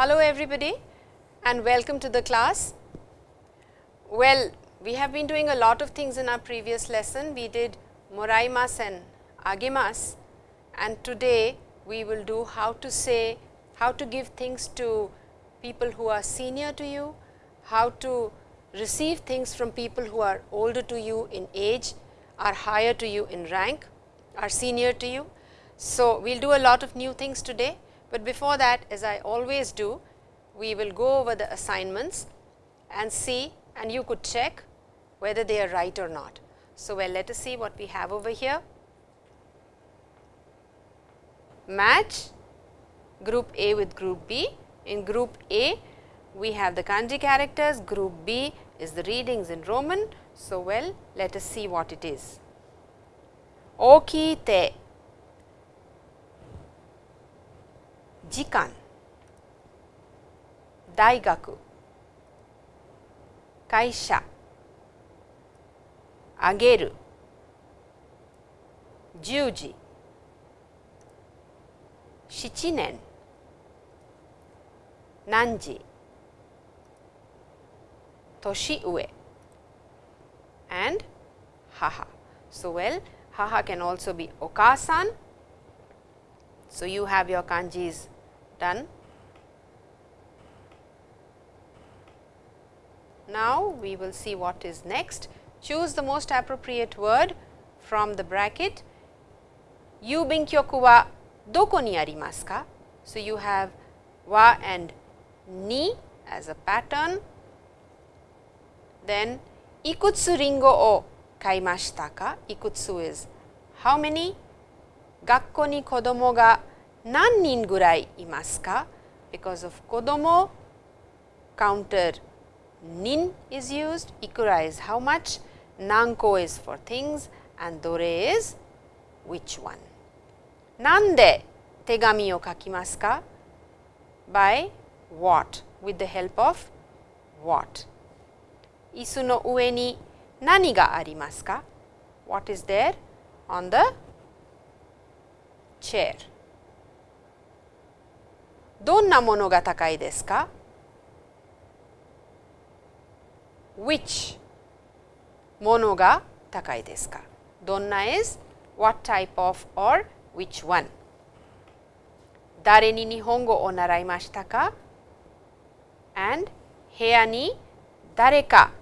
Hello everybody and welcome to the class. Well, we have been doing a lot of things in our previous lesson. We did moraimas and agimas and today we will do how to say, how to give things to people who are senior to you, how to receive things from people who are older to you in age, are higher to you in rank, are senior to you. So, we will do a lot of new things today, but before that as I always do, we will go over the assignments and see and you could check whether they are right or not. So, well let us see what we have over here. Match group A with group B. In group A, we have the kanji characters, group B is the readings in Roman. So, well let us see what it is. Okite, jikan, daigaku, kaisha, ageru, juji, shichinen, nanji, toshiue and haha. So, well haha can also be okasan. So, you have your kanjis done. Now, we will see what is next. Choose the most appropriate word from the bracket. Yubinkyoku wa doko ni arimasu ka? So, you have wa and ni as a pattern. Then, ikutsu ringo o kaimashita ka? Ikutsu is how many? Gakko ni kodomo ga nan nin gurai imasu? Because of kodomo counter nin is used, ikura is how much, nanko is for things and dore is which one. Nande tegami o kakimasu ka? By what? With the help of what? Isu no ue ni nani ga arimasu? What is there on the chair? Donna mono ga takai desu ka? Which mono ga takai desu ka? Donna is what type of or which one? Dare ni nihongo o naraimashita ka? And heya ni dare ka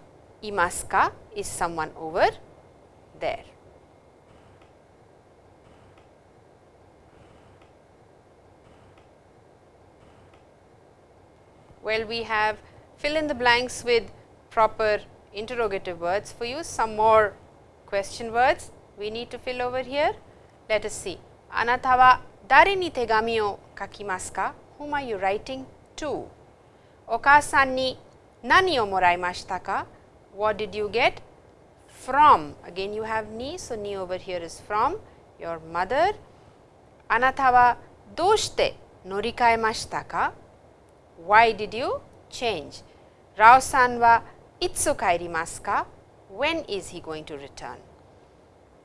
imasu ka is someone over there. Well, we have fill in the blanks with proper interrogative words for you, some more question words we need to fill over here. Let us see. Anata wa dare ni tegami o kakimasu ka? Whom are you writing to? Okasan ni nani o moraimashita ka? What did you get? From. Again you have ni, so ni over here is from your mother. Anata wa doshite norikaemashita ka? Why did you change? Rao-san wa itsu kairimasu ka? When is he going to return?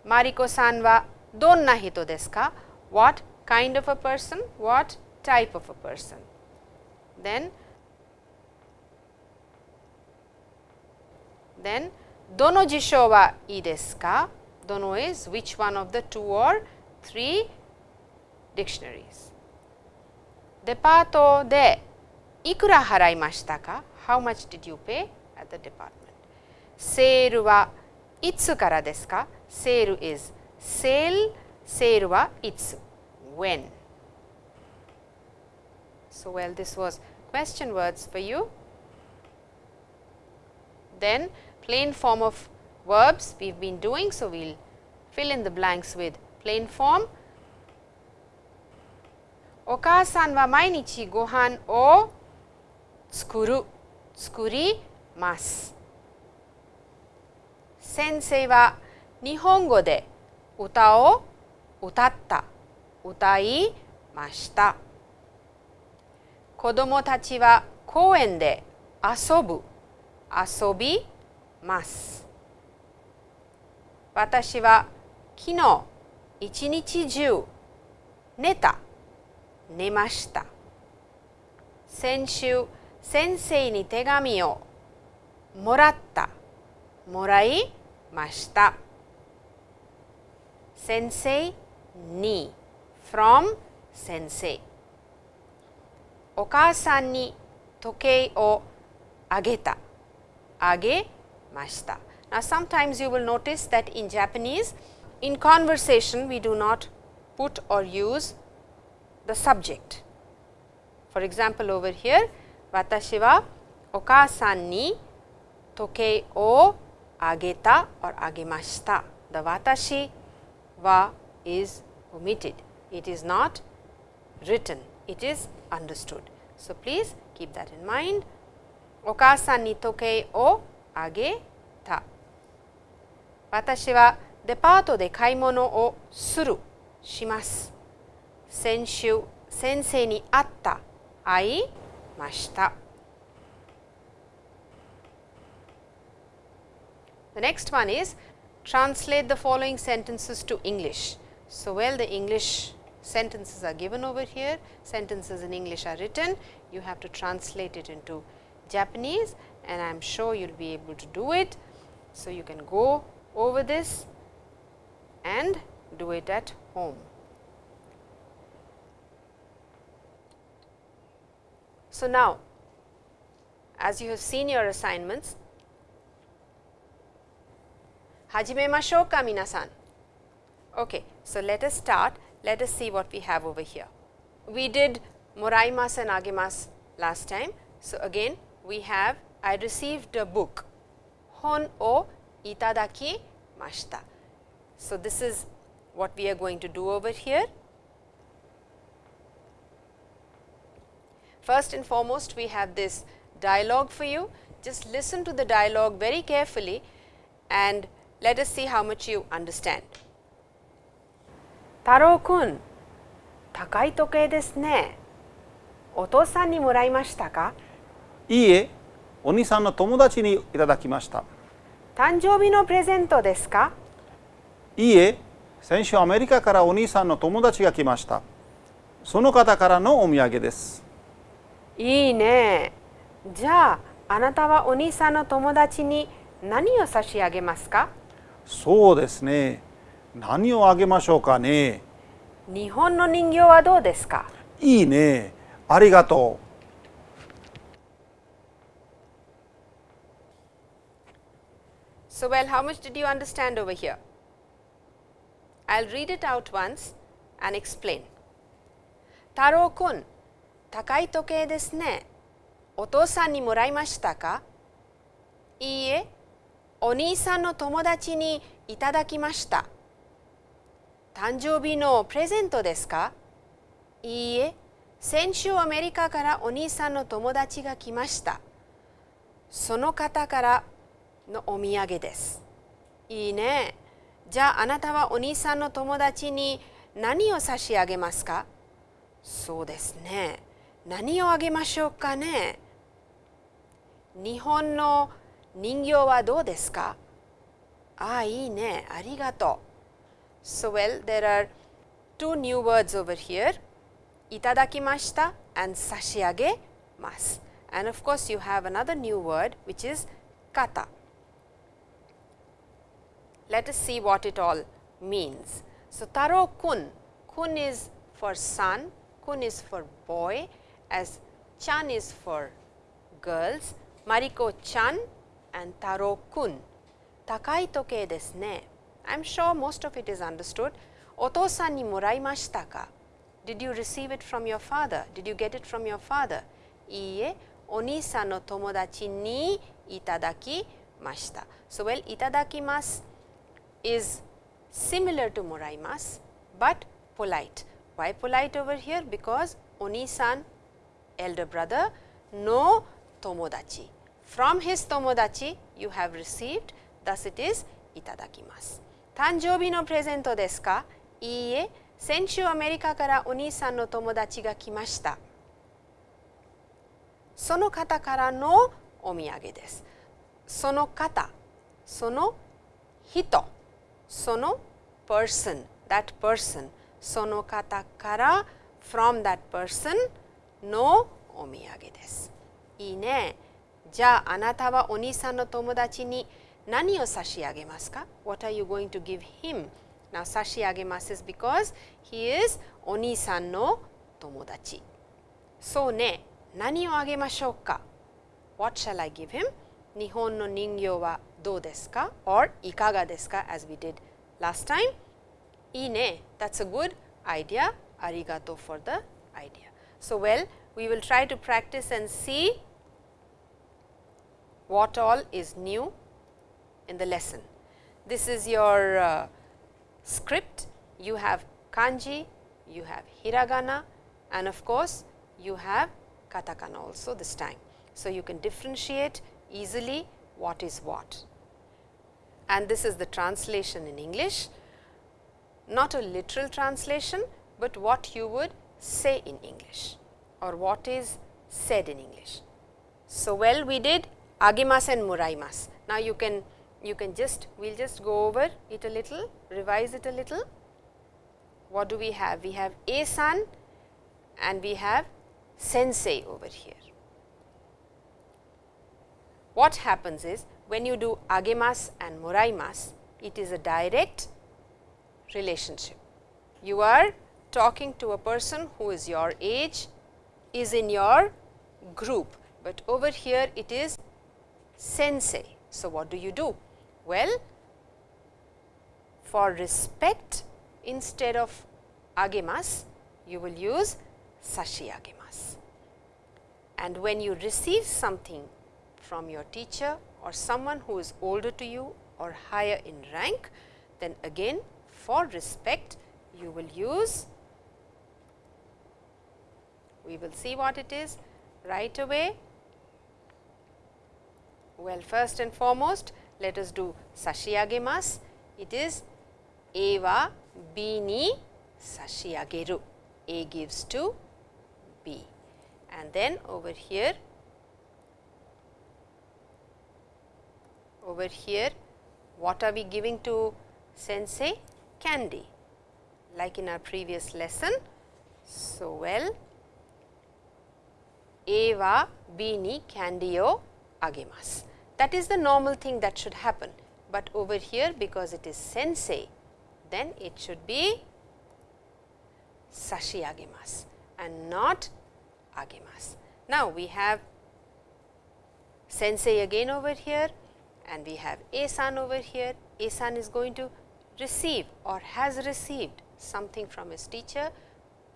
Mariko-san wa donna hito desu ka? What kind of a person? What type of a person? Then, then dono jisho wa ii desu ka? Dono is which one of the two or three dictionaries. Depato de ikura haraimashita ka? How much did you pay at the department? Seiru wa itsu kara desu ka? Seiru is sale, seiru wa itsu, when. So, well this was question words for you. Then plain form of verbs we have been doing. So, we will fill in the blanks with plain form. Okasan wa mainichi gohan o 作る、作ります。先生は日本語で歌を歌った、歌いました。子どもたちは公園で遊ぶ、遊びます。私は昨日一日中寝た、寝ました。先週先生に手紙をもらったもらいました先生に from 先生お母さんに時計をあげたあげました Now sometimes you will notice that in Japanese in conversation we do not put or use the subject. For example, over here 私はお母さんに時計をあげた or あげました。The 私は is omitted. It is not written. It is understood. So, please keep that in mind. お母さんに時計をあげた。私はデパートで買い物をする、します。先週、先生に会った、会いました。The next one is translate the following sentences to English. So, well the English sentences are given over here, sentences in English are written, you have to translate it into Japanese and I am sure you will be able to do it. So, you can go over this and do it at home. So, now as you have seen your assignments, hajime masho ka minasan. Okay, so let us start, let us see what we have over here. We did moraimas and agemas last time. So, again we have I received a book hon o itadaki mashita. So, this is what we are going to do over here. First and foremost, we have this dialogue for you. Just listen to the dialogue very carefully and let us see how much you understand. 太郎くん、高い時計ですね。お父さんにもらいましたかいいえ、お兄さんの友達にいただきました。誕生日のプレゼントですかいいえ、先週アメリカからお兄さんの友達が来ました。その方からのお土産です。いいね。じゃあ、あなたはお兄さんの友達に何を差し上げますか？そうですね。何をあげましょうかね。日本の人形はどうですか？いいね。ありがとう。So, well, how much did you understand over here? I will read it out once and explain. 太郎くん、高い時計ですね。お父さんにもらいましたか？いいえ、お兄さんの友達にいただきました。誕生日のプレゼントですか？いいえ、先週アメリカからお兄さんの友達が来ました。その方からのお土産です。いいね。じゃああなたはお兄さんの友達に何を差し上げますか？そうですね。何をあげましょうかね日本の人形はどうですかああ、いいね。ありがとう。So well, there are two new words over here. いただきました and 差し上げます。And of course, you have another new word which is kata. Let us see what it all means. So, taro kun, kun is for son, kun is for boy as chan is for girls, Mariko chan and Taro kun. Takai toke desu ne. I am sure most of it is understood. Oto-san ni moraimashita ka? Did you receive it from your father? Did you get it from your father? Iie, oni-san no tomodachi ni itadakimashita. So, well itadakimasu is similar to moraimasu, but polite. Why polite over here? Because oni-san elder brother no tomodachi. From his tomodachi you have received thus it is itadakimasu. 誕生日のプレゼントですかいいえ、先週アメリカからお兄さんの友達が来ました。その方からのお土産です。その方、その人、その person, that person, その方から from that person の お土産です。いいね。じゃああなたはお兄さんの友達に何を差し上げますか ?What are you going to give him? Now 差し上げます is because he is お兄さんの友達。そうね。何をあげましょうか ?What shall I give him? 日本の人形はどうですか ?or いかがですか as we did last time? いいね。That's a good idea. ありがとう for the idea. So, well, we will try to practice and see what all is new in the lesson. This is your uh, script. You have kanji, you have hiragana and of course, you have katakana also this time. So, you can differentiate easily what is what. And this is the translation in English, not a literal translation, but what you would say in English or what is said in English. So, well we did agimas and muraimas. Now, you can you can just we will just go over it a little, revise it a little. What do we have? We have a san and we have sensei over here. What happens is when you do agemas and muraimas, it is a direct relationship. You are talking to a person who is your age, is in your group, but over here it is sensei. So, what do you do? Well, for respect instead of agemas, you will use sashi agemas. And when you receive something from your teacher or someone who is older to you or higher in rank, then again for respect you will use, we will see what it is right away. Well, first and foremost, let us do sashiagemas. It is A wa b ni sashiageru. A gives to B. And then over here, over here, what are we giving to sensei? Candy, like in our previous lesson. So, well, eva b ni candy o. That is the normal thing that should happen, but over here because it is sensei, then it should be sashi agemasu and not agemasu. Now, we have sensei again over here and we have A-san over here. A-san is going to receive or has received something from his teacher,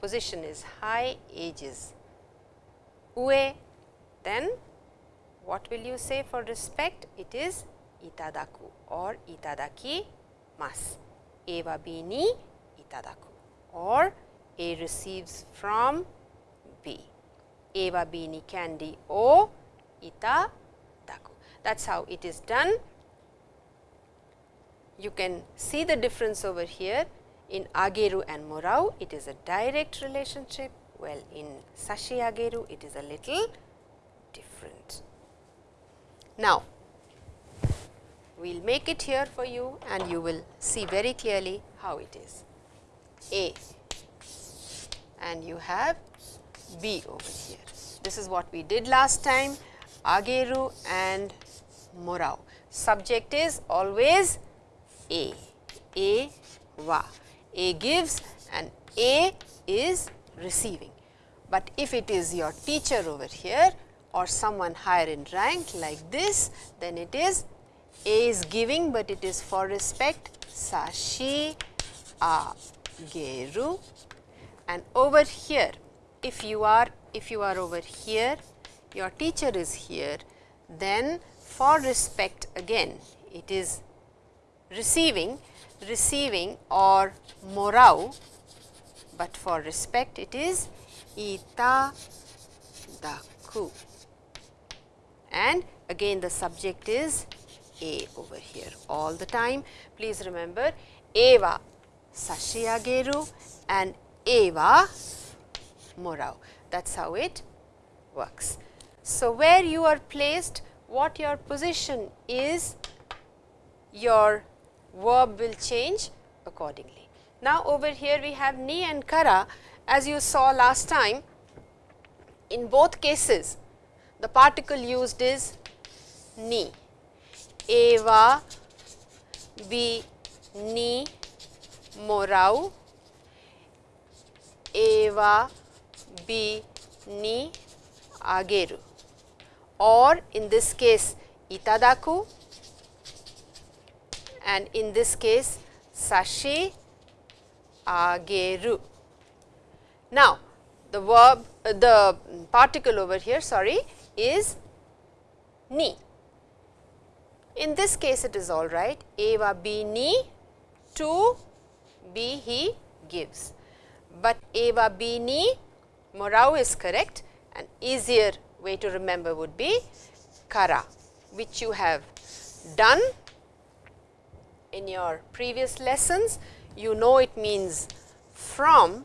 position is high, age is ue, then what will you say for respect? It is itadaku or itadaki mas. B ni itadaku or A receives from B. A wa B ni candy o itadaku. That is how it is done. You can see the difference over here in ageru and morau, it is a direct relationship. Well, in sashi ageru, it is a little different. Now, we will make it here for you and you will see very clearly how it is. A and you have B over here. This is what we did last time, Ageru and Morau. Subject is always A, A, wa. A gives and A is receiving. But if it is your teacher over here or someone higher in rank like this, then it is A is giving, but it is for respect sashi a geru and over here if you are if you are over here your teacher is here then for respect again it is receiving receiving or morau but for respect it is ita daku and again the subject is a over here all the time please remember eva sashiageru and eva morau. That is how it works. So, where you are placed, what your position is, your verb will change accordingly. Now, over here we have ni and kara. As you saw last time, In both cases, the particle used is ni. Eva B ni morau. Eva B ni ageru. Or in this case itadaku. And in this case sashi ageru. Now, the verb uh, the particle over here sorry is ni. In this case it is all right eva be ni to be he gives, but eva be ni morau is correct and easier way to remember would be kara which you have done in your previous lessons. You know it means from.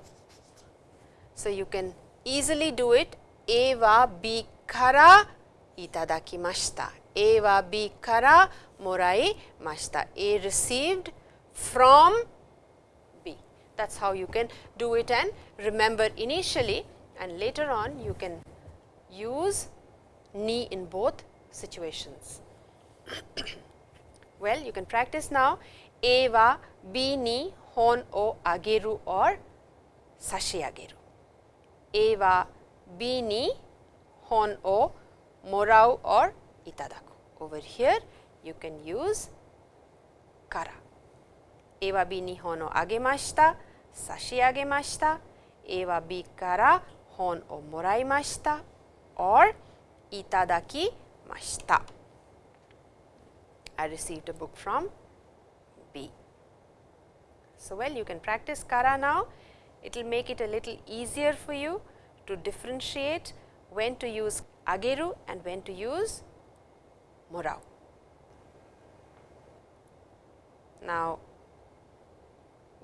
So, you can easily do it A wa B kara itadakimashita. A wa B kara morai mashita. A received from B. That is how you can do it and remember initially and later on you can use ni in both situations. well, you can practice now A wa Hon o ageru or sashi ageru. A wa B ni hon o morau or itadaku. Over here you can use kara. A wa B ni hon o agemashita, sashi agemashita, A wa B kara hon o moraimashita or itadakimashita. I received a book from B. So, well you can practice kara now, it will make it a little easier for you to differentiate when to use ageru and when to use morau. Now,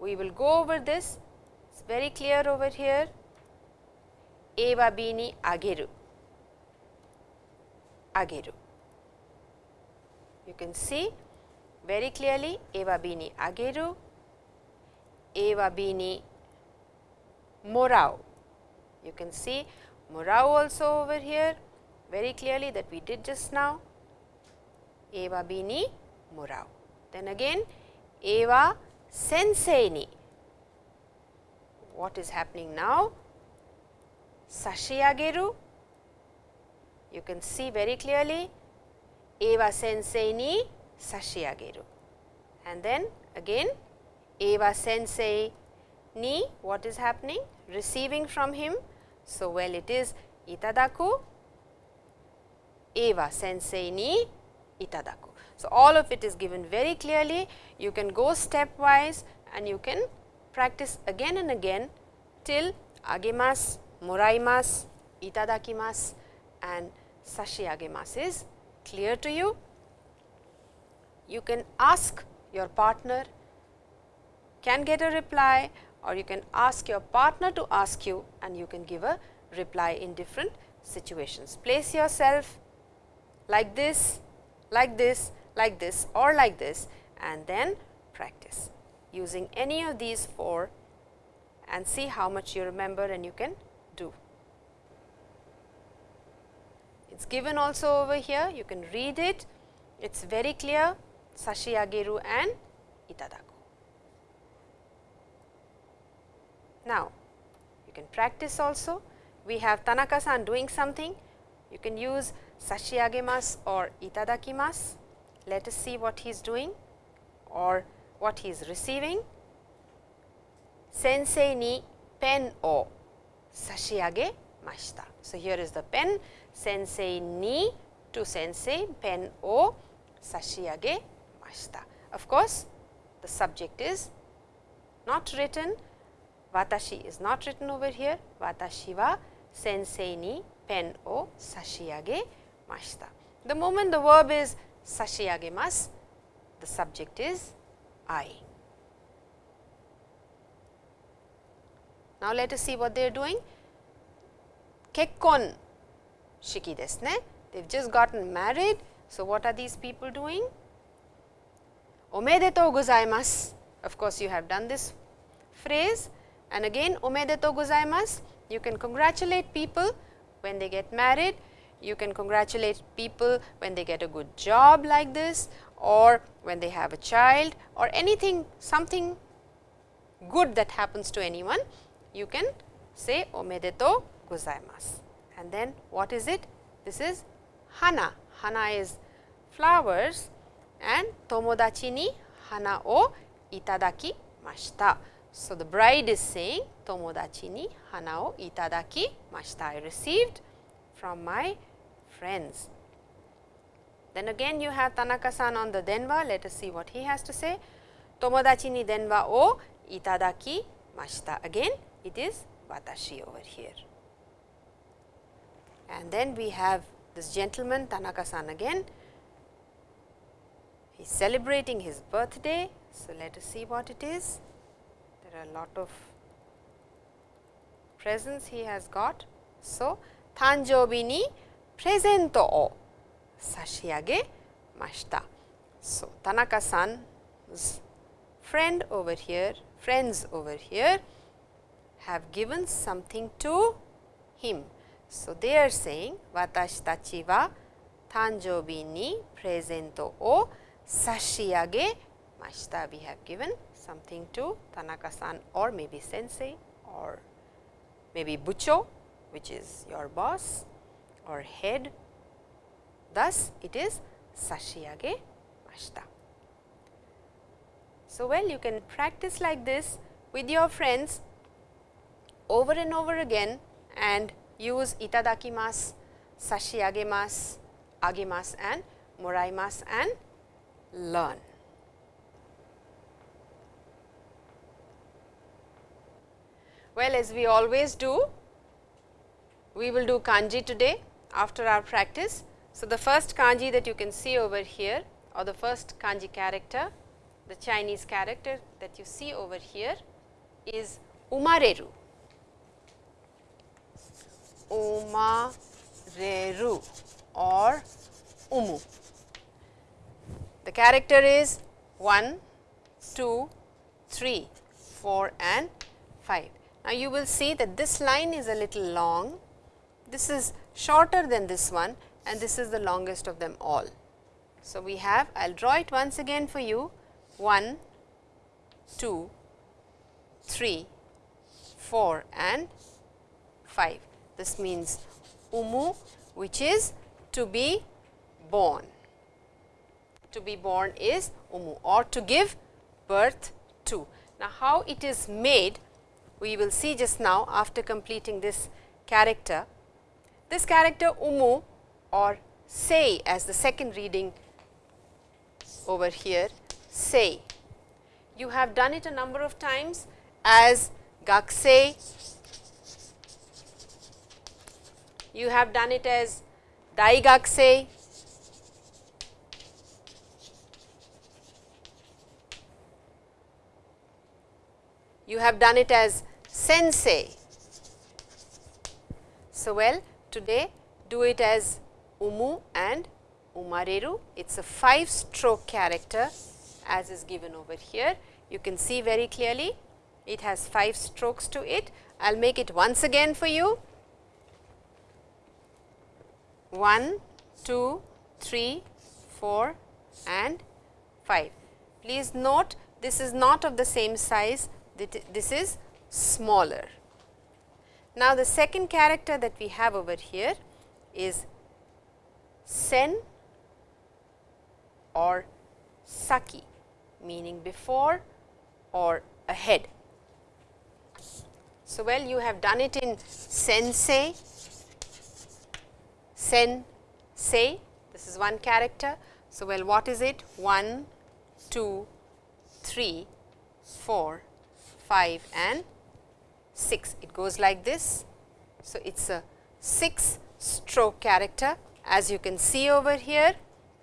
we will go over this, it is very clear over here, Eva bini ageru, ageru. You can see very clearly Eva bini ageru, Eva bini morau. You can see morau also over here very clearly that we did just now, Eva bini morau. Then again Eva sensei ni. What is happening now? Sashi ageru. You can see very clearly Eva sensei ni sashi ageru. And then again Eva sensei ni what is happening? Receiving from him. So, well it is itadaku Eva sensei ni itadaku. So, all of it is given very clearly. You can go stepwise and you can practice again and again till agemasu, moraimasu, itadakimasu and sashi agemasu is clear to you. You can ask your partner, can get a reply or you can ask your partner to ask you and you can give a reply in different situations. Place yourself like this, like this, like this or like this and then practice using any of these four and see how much you remember and you can do. It is given also over here, you can read it, it is very clear sashi ageru and itadaku. Now, you can practice also, we have Tanaka san doing something, you can use sashi agemasu or itadakimasu. Let us see what he is doing or what he is receiving. Sensei ni pen o sashiage mashita. So, here is the pen sensei ni to sensei pen o sashiage mashita. Of course, the subject is not written, watashi is not written over here, watashi wa sensei ni pen o sashiage mashita. The moment the verb is sashiagemasu, the subject is I. Now, let us see what they are doing. Kekkon shiki desu ne. They have just gotten married. So, what are these people doing? Omedetou gozaimasu. Of course, you have done this phrase and again omedeto gozaimasu. You can congratulate people when they get married, you can congratulate people when they get a good job like this or when they have a child or anything something good that happens to anyone, you can say omedeto gozaimasu. And then what is it? This is hana. Hana is flowers and tomodachi ni hana o itadaki. So, the bride is saying tomodachi ni hana o itadaki mashita. I received from my friends. Then again you have Tanaka-san on the denwa. Let us see what he has to say. Tomodachi ni denwa o itadaki mashita. Again it is watashi over here. And then we have this gentleman Tanaka-san again. He is celebrating his birthday. So, let us see what it is. There are a lot of presents he has got. So, tanjobi ni presento o sashiage mashita. So, Tanaka-san's friend over here, friends over here have given something to him. So, they are saying watashi tachi wa tanjobi ni presento o sashiage mashita. We have given something to Tanaka-san or maybe sensei or maybe bucho which is your boss or head. Thus, it is sashiage mashita. So, well you can practice like this with your friends over and over again and use itadakimasu, sashiagemasu, agemasu and moraimasu and learn. Well, as we always do, we will do kanji today after our practice. So, the first kanji that you can see over here or the first kanji character, the Chinese character that you see over here is umareru. Umareru or umu. The character is 1, 2, 3, 4 and 5. Now, you will see that this line is a little long, this is shorter than this one and this is the longest of them all. So, we have I will draw it once again for you 1, 2, 3, 4 and 5. This means umu which is to be born. To be born is umu or to give birth to. Now, how it is made we will see just now after completing this character. This character umu or sei as the second reading over here sei. You have done it a number of times as gakusei, you have done it as dai daigakusei, you have done it as sensei. So, well today do it as umu and umareru. It is a 5 stroke character as is given over here. You can see very clearly it has 5 strokes to it. I will make it once again for you. 1, 2, 3, 4 and 5. Please note this is not of the same size, this is smaller. Now, the second character that we have over here is sen or saki meaning before or ahead. So, well you have done it in sensei, sen, say this is one character. So, well what is it 1, 2, 3, 4, 5 and 6. It goes like this. So, it is a 6 stroke character as you can see over here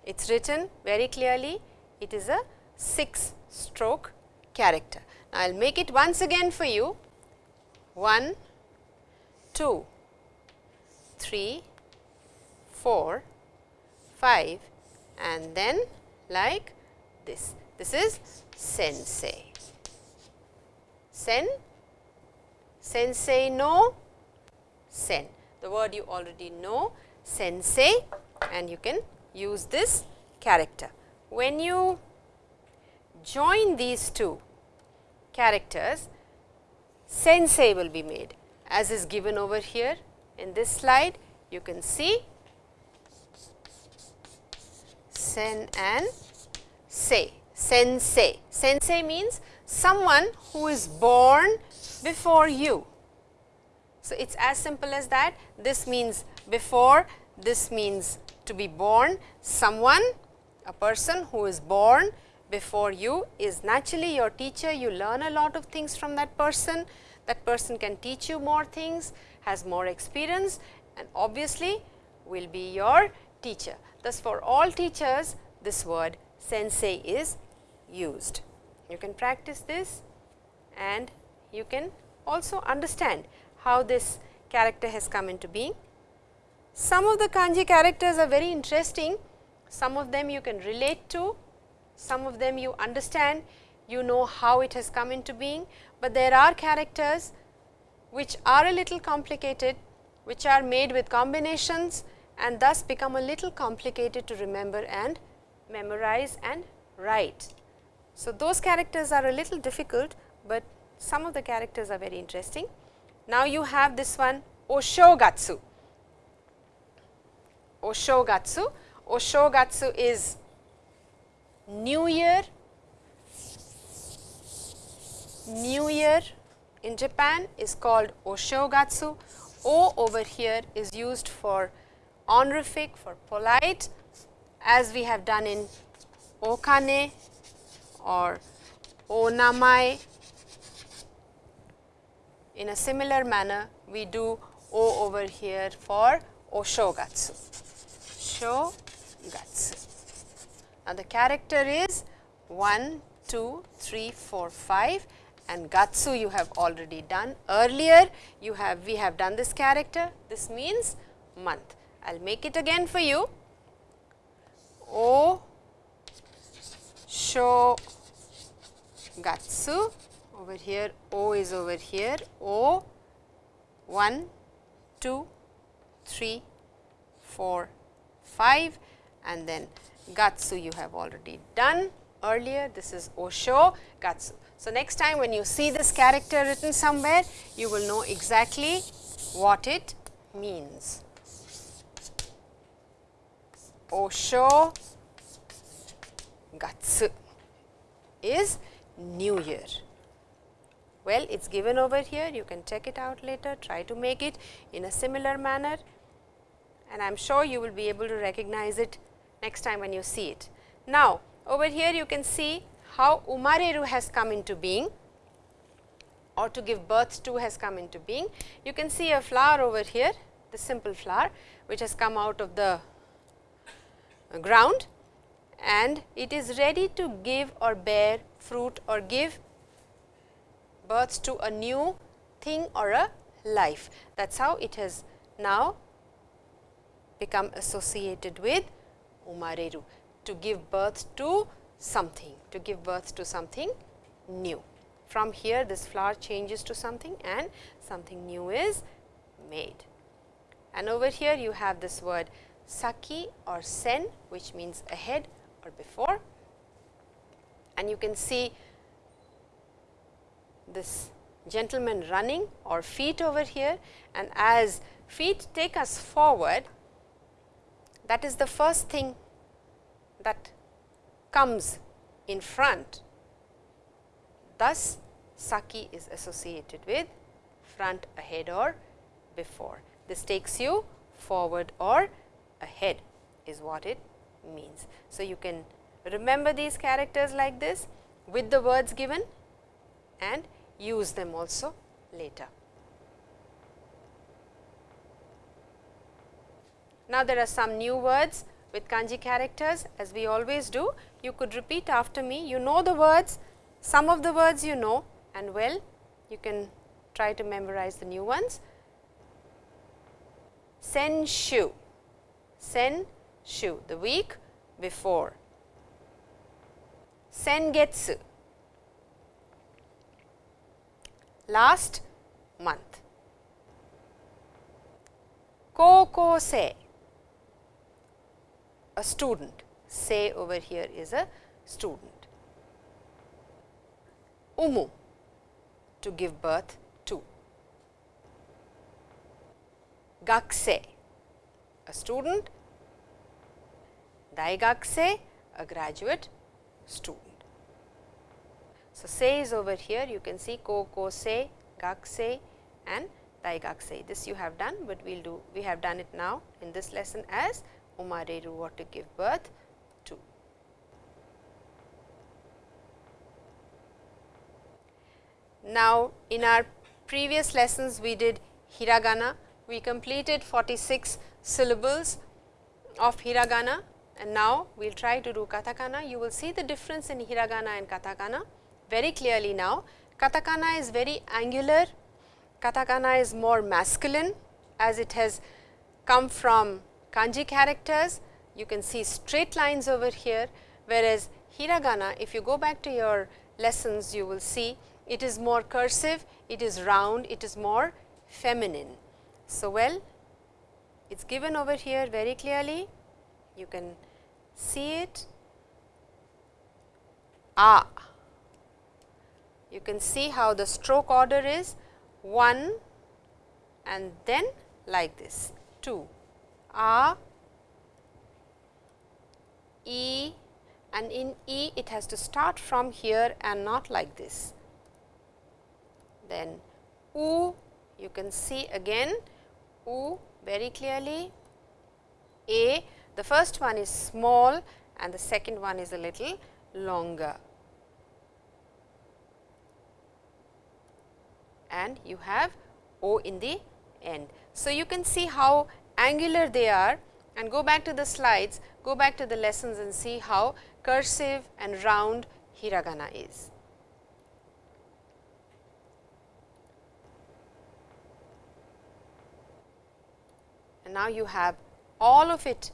it is written very clearly it is a 6 stroke character. Now, I will make it once again for you 1, 2, 3, 4, 5 and then like this. This is sensei sen, sensei no sen. the word you already know sensei and you can use this character. When you join these two characters, sensei will be made as is given over here in this slide. You can see sen and say, sensei. Sensei means someone who is born before you. So, it is as simple as that. This means before, this means to be born. Someone, a person who is born before you is naturally your teacher. You learn a lot of things from that person. That person can teach you more things, has more experience and obviously will be your teacher. Thus, for all teachers this word sensei is used. You can practice this and you can also understand how this character has come into being. Some of the kanji characters are very interesting, some of them you can relate to, some of them you understand, you know how it has come into being, but there are characters which are a little complicated, which are made with combinations and thus become a little complicated to remember and memorize and write. So, those characters are a little difficult, but some of the characters are very interesting. Now, you have this one Oshogatsu. Oshogatsu. Oshogatsu is New Year. New Year in Japan is called Oshogatsu. O over here is used for honorific, for polite as we have done in Okane or Onamai. In a similar manner, we do O over here for Oshogatsu. Shogatsu. Now, the character is 1, 2, 3, 4, 5 and Gatsu you have already done. Earlier you have we have done this character, this means month. I will make it again for you. O Sho Gatsu over here O is over here O 1, 2, 3, 4, 5 and then Gatsu you have already done earlier this is Osho Gatsu. So, next time when you see this character written somewhere you will know exactly what it means. Osho Gatsu is New Year. Well, it is given over here, you can check it out later, try to make it in a similar manner and I am sure you will be able to recognize it next time when you see it. Now, over here you can see how Umareru has come into being or to give birth to has come into being. You can see a flower over here, the simple flower which has come out of the ground and it is ready to give or bear fruit or give birth to a new thing or a life. That is how it has now become associated with Umareru to give birth to something, to give birth to something new. From here this flower changes to something and something new is made. And over here you have this word saki or sen which means ahead or before and you can see this gentleman running or feet over here and as feet take us forward that is the first thing that comes in front. Thus, Saki is associated with front, ahead or before. This takes you forward or ahead is what it means. So, you can remember these characters like this with the words given and use them also later. Now, there are some new words with kanji characters as we always do. You could repeat after me, you know the words, some of the words you know and well, you can try to memorize the new ones. Sen shu, sen shu, the week before. Sengetsu, last month. Koko se, a student, say over here is a student. Umu, to give birth to. Gakse, a student. Daigakse, a graduate student. So, say is over here you can see ko ko se, gak se and daigak se. This you have done, but we will do we have done it now in this lesson as umareru what to give birth to. Now, in our previous lessons we did hiragana, we completed 46 syllables of hiragana and now we will try to do katakana. You will see the difference in hiragana and katakana very clearly now. Katakana is very angular, katakana is more masculine as it has come from kanji characters. You can see straight lines over here, whereas hiragana if you go back to your lessons you will see it is more cursive, it is round, it is more feminine. So, well it is given over here very clearly, you can see it. Ah you can see how the stroke order is 1 and then like this 2 a e and in e it has to start from here and not like this. Then u you can see again u very clearly. A the first one is small and the second one is a little longer and you have O in the end. So, you can see how angular they are and go back to the slides, go back to the lessons and see how cursive and round hiragana is. And now you have all of it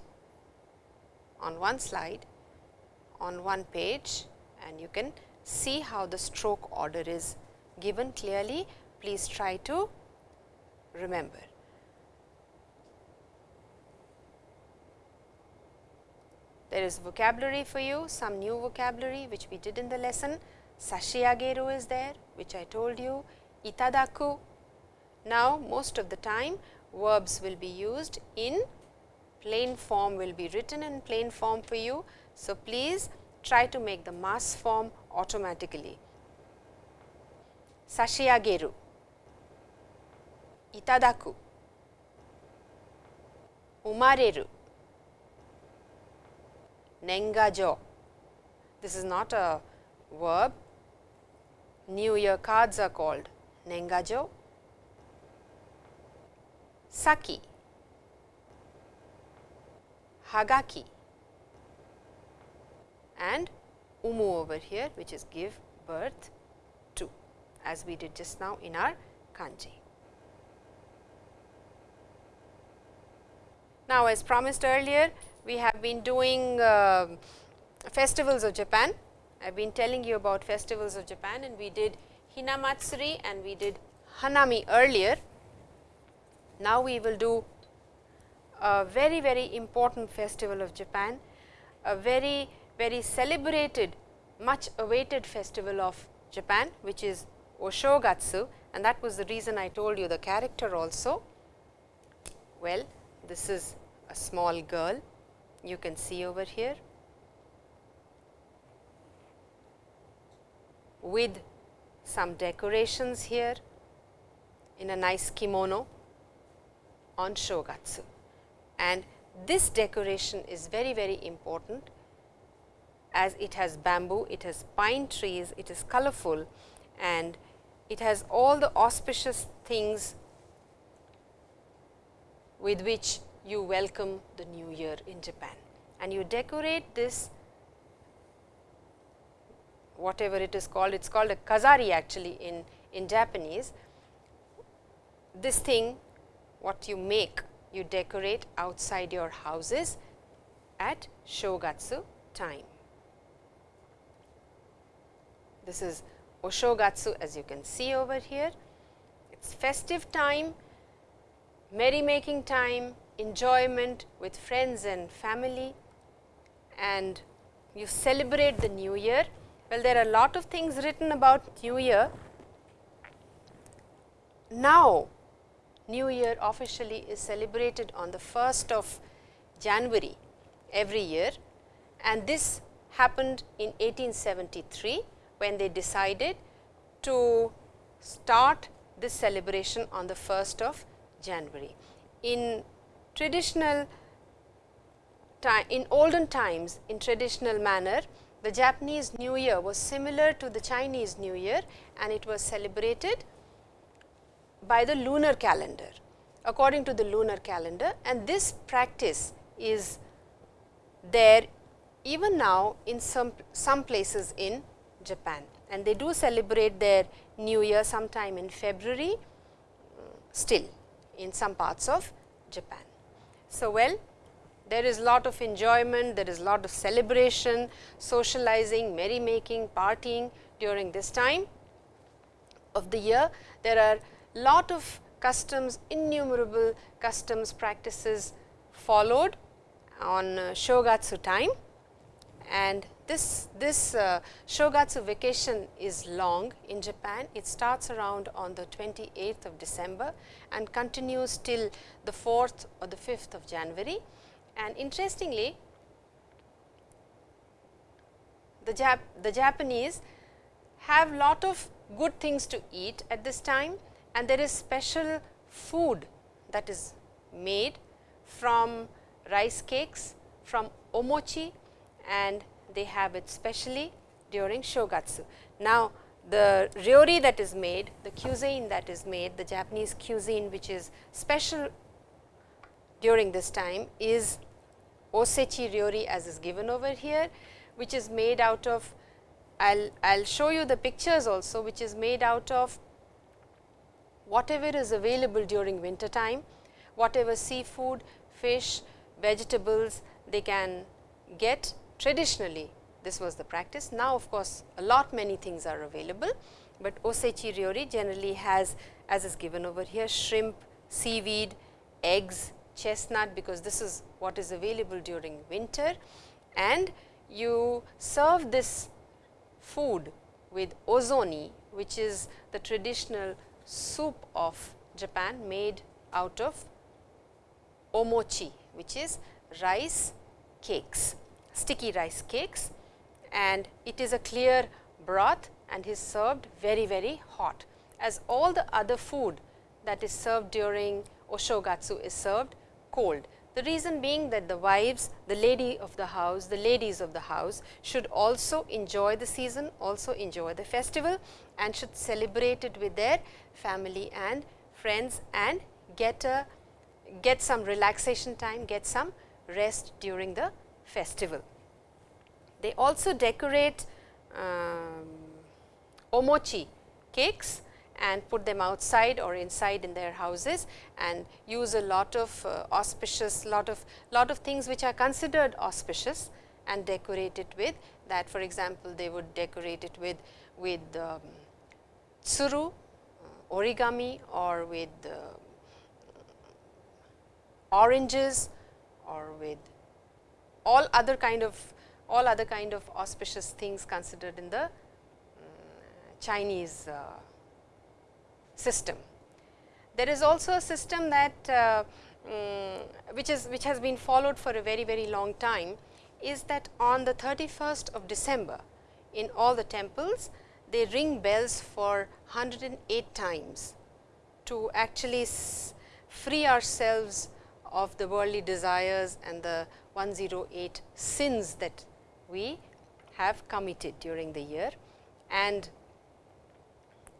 on one slide, on one page and you can see how the stroke order is given clearly please try to remember. There is vocabulary for you, some new vocabulary which we did in the lesson. Sashiageru is there, which I told you, itadaku. Now, most of the time verbs will be used in plain form will be written in plain form for you. So, please try to make the mass form automatically. Sashiageru いただく生まれる年賀状 This is not a verb. New Year cards are called 年賀状先はがき and umu over here which is give birth to as we did just now in our kanji. Now, as promised earlier, we have been doing uh, festivals of Japan. I have been telling you about festivals of Japan and we did Hinamatsuri and we did Hanami earlier. Now, we will do a very very important festival of Japan, a very very celebrated much awaited festival of Japan which is Oshogatsu and that was the reason I told you the character also. Well, this is a small girl. You can see over here. With some decorations here in a nice kimono on shogatsu. And this decoration is very very important. As it has bamboo, it has pine trees, it is colorful and it has all the auspicious things with which you welcome the new year in Japan and you decorate this whatever it is called, it is called a kazari actually in, in Japanese. This thing what you make, you decorate outside your houses at Shogatsu time. This is Oshogatsu as you can see over here. It is festive time, merry making time, enjoyment with friends and family and you celebrate the new year. Well, there are a lot of things written about new year. Now, new year officially is celebrated on the 1st of January every year and this happened in 1873 when they decided to start this celebration on the 1st of January. In traditional in olden times in traditional manner, the Japanese New Year was similar to the Chinese New Year and it was celebrated by the lunar calendar according to the lunar calendar and this practice is there even now in some, some places in Japan and they do celebrate their new year sometime in February mm, still in some parts of Japan. So, well there is lot of enjoyment, there is lot of celebration, socializing, merrymaking, partying during this time of the year. There are lot of customs, innumerable customs practices followed on uh, Shogatsu time and this, this uh, Shogatsu vacation is long in Japan. It starts around on the 28th of December and continues till the 4th or the 5th of January. And interestingly, the, Jap the Japanese have lot of good things to eat at this time and there is special food that is made from rice cakes, from omochi and they have it specially during shogatsu. Now, the ryori that is made, the cuisine that is made, the Japanese cuisine which is special during this time is osechi ryori as is given over here, which is made out of I will show you the pictures also which is made out of whatever is available during winter time, whatever seafood, fish, vegetables they can get traditionally this was the practice. Now, of course, a lot many things are available, but osechi ryori generally has as is given over here shrimp, seaweed, eggs, chestnut because this is what is available during winter and you serve this food with ozoni which is the traditional soup of Japan made out of omochi which is rice cakes sticky rice cakes and it is a clear broth and is served very very hot as all the other food that is served during oshogatsu is served cold. The reason being that the wives, the lady of the house, the ladies of the house should also enjoy the season, also enjoy the festival and should celebrate it with their family and friends and get a get some relaxation time, get some rest during the festival. They also decorate um, omochi cakes and put them outside or inside in their houses and use a lot of uh, auspicious lot of lot of things which are considered auspicious and decorate it with that for example, they would decorate it with with um, tsuru uh, origami or with uh, oranges or with all other kind of all other kind of auspicious things considered in the um, Chinese uh, system. There is also a system that uh, um, which is which has been followed for a very very long time is that on the 31st of December in all the temples they ring bells for 108 times to actually free ourselves of the worldly desires and the 108 sins that we have committed during the year. And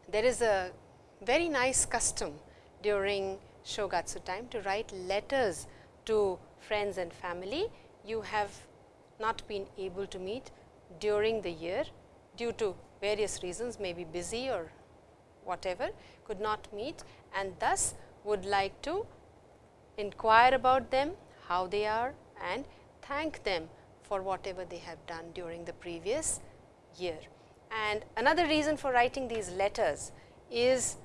there is a very nice custom during Shogatsu time to write letters to friends and family you have not been able to meet during the year due to various reasons may be busy or whatever could not meet and thus would like to inquire about them, how they are and thank them for whatever they have done during the previous year. And another reason for writing these letters is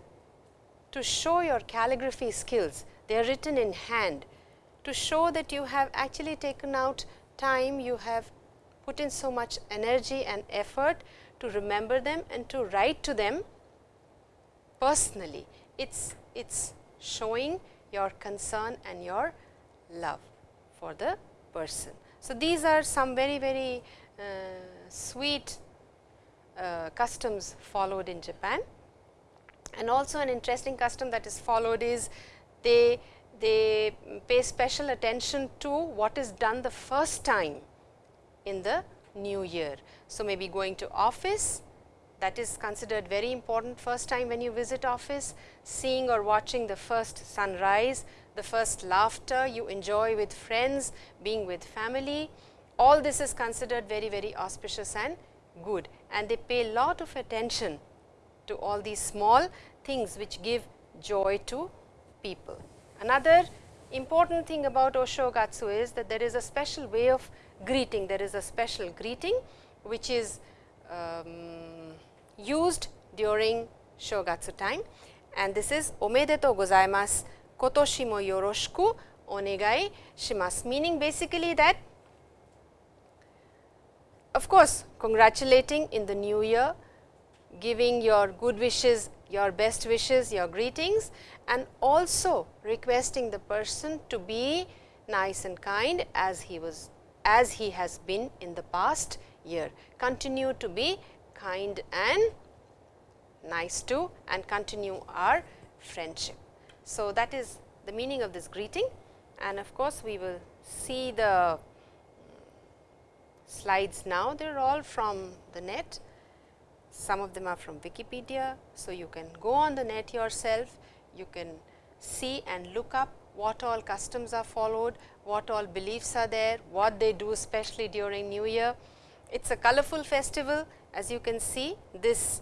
to show your calligraphy skills. They are written in hand to show that you have actually taken out time, you have put in so much energy and effort to remember them and to write to them personally. It's it's showing your concern and your love for the person. So, these are some very very uh, sweet uh, customs followed in Japan and also an interesting custom that is followed is they they pay special attention to what is done the first time in the new year. So, maybe going to office that is considered very important first time when you visit office, seeing or watching the first sunrise, the first laughter you enjoy with friends, being with family, all this is considered very very auspicious and good. And they pay lot of attention to all these small things which give joy to people. Another important thing about Oshogatsu is that there is a special way of greeting, there is a special greeting which is um, used during Shogatsu time. And this is omedetou gozaimasu kotoshi mo yoroshiku onegai shimasu meaning basically that of course, congratulating in the new year, giving your good wishes, your best wishes, your greetings and also requesting the person to be nice and kind as he was as he has been in the past year. Continue to be kind and nice to and continue our friendship. So, that is the meaning of this greeting and of course, we will see the slides now, they are all from the net. Some of them are from Wikipedia. So, you can go on the net yourself, you can see and look up what all customs are followed, what all beliefs are there, what they do especially during new year. It is a colorful festival as you can see this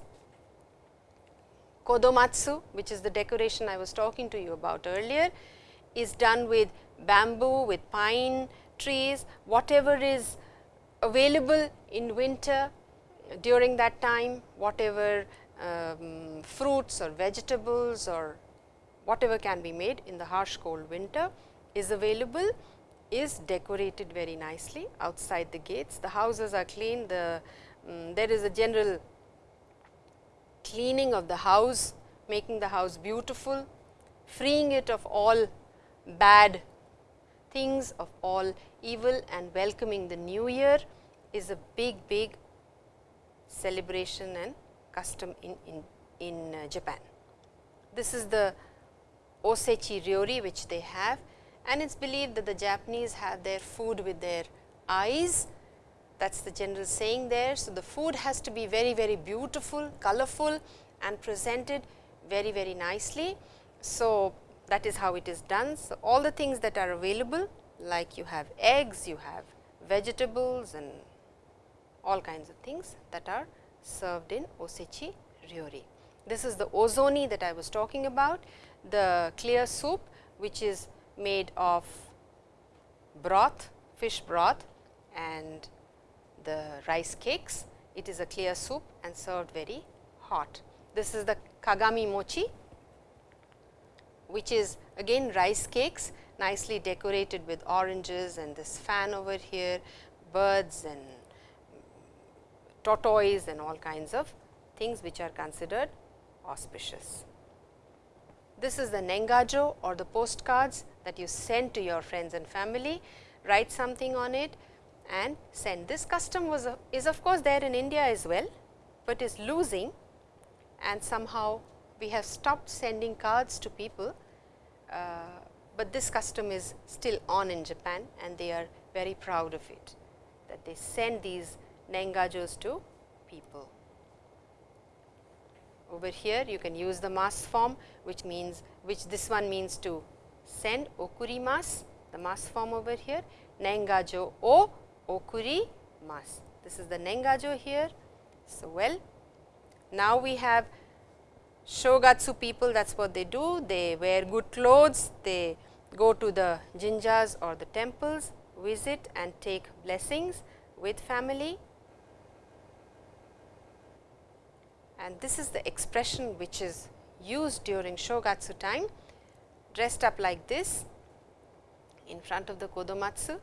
kadomatsu which is the decoration I was talking to you about earlier is done with bamboo, with pine trees, whatever is available in winter during that time whatever um, fruits or vegetables or whatever can be made in the harsh cold winter is available is decorated very nicely outside the gates. The houses are clean, the um, there is a general cleaning of the house, making the house beautiful, freeing it of all bad things, of all evil and welcoming the new year is a big, big celebration and custom in, in, in uh, Japan. This is the osechi ryori which they have and it is believed that the Japanese have their food with their eyes that is the general saying there. So, the food has to be very very beautiful, colorful and presented very very nicely. So, that is how it is done. So, all the things that are available like you have eggs, you have vegetables and all kinds of things that are served in osechi ryori. This is the ozoni that I was talking about, the clear soup which is made of broth, fish broth and the rice cakes. It is a clear soup and served very hot. This is the kagami mochi which is again rice cakes nicely decorated with oranges and this fan over here, birds and tortoise and all kinds of things which are considered auspicious. This is the nengajo or the postcards that you send to your friends and family, write something on it and send. This custom was a, is of course there in India as well, but is losing and somehow we have stopped sending cards to people, uh, but this custom is still on in Japan and they are very proud of it that they send these Nengajos to people. Over here you can use the mass form which means which this one means to send okurimas the mass form over here Nengajo o okurimas. This is the Nengajo here. So, well now we have Shogatsu people that is what they do they wear good clothes they go to the jinjas or the temples visit and take blessings with family and this is the expression which is used during Shogatsu time dressed up like this. in front of the kadomatsu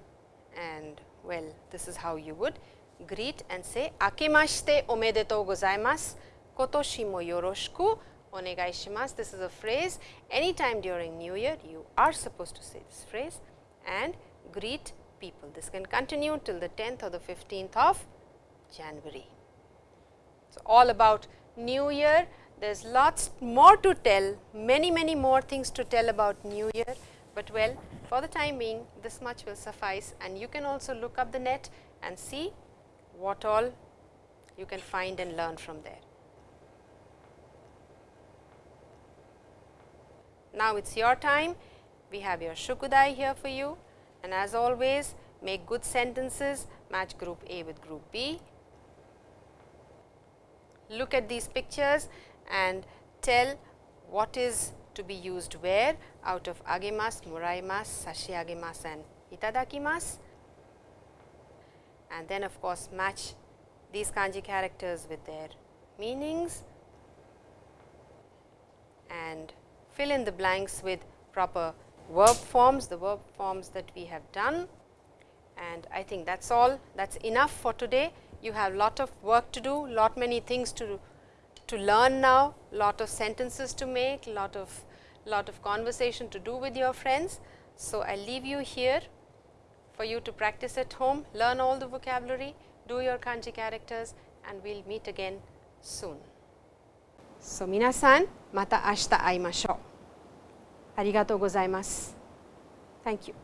and well this is how you would greet and say akemashite omedetou gozaimasu kotoshi mo yoroshiku onegai shimasu. This is a phrase anytime during new year you are supposed to say this phrase and greet people. This can continue till the 10th or the 15th of January. So, all about new year there is lots more to tell, many many more things to tell about new year, but well for the time being this much will suffice and you can also look up the net and see what all you can find and learn from there. Now, it is your time, we have your shukudai here for you and as always make good sentences, match group A with group B. Look at these pictures and tell what is to be used where out of agemasu, moraimasu, sashiagemasu and itadakimasu. And then of course, match these kanji characters with their meanings and fill in the blanks with proper verb forms, the verb forms that we have done. And I think that is all, that is enough for today. You have lot of work to do, lot many things to, to learn now, lot of sentences to make, lot of lot of conversation to do with your friends. So, I leave you here for you to practice at home, learn all the vocabulary, do your kanji characters and we will meet again soon. So, minasan mata ashita aimashou. Arigatou gozaimasu. Thank you.